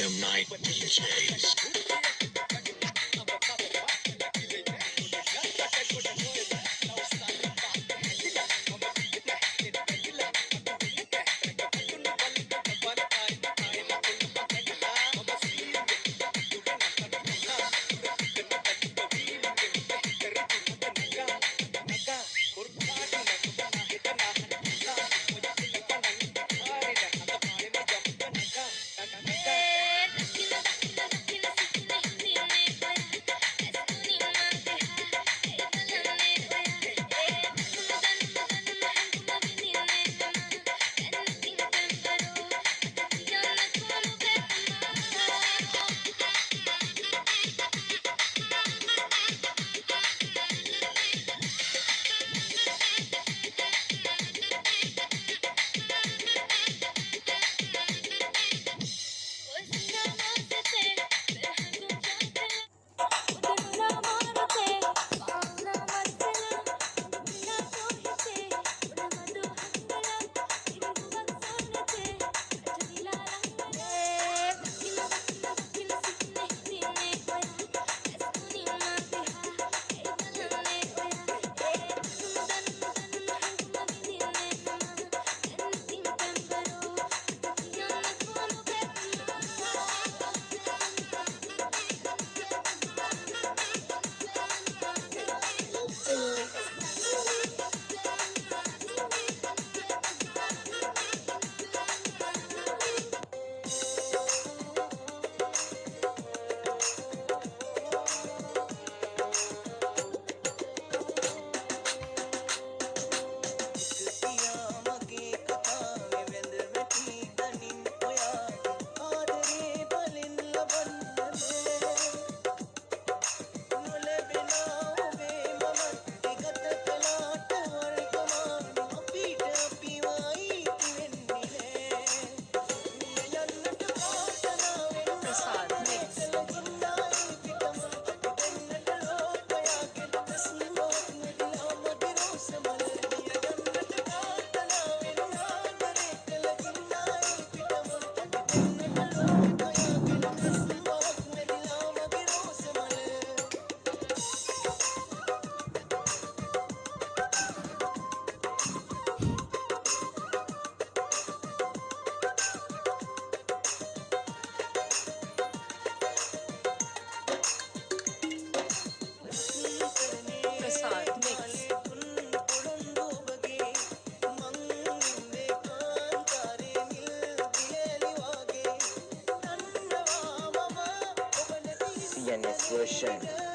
Random Night DJs. Version.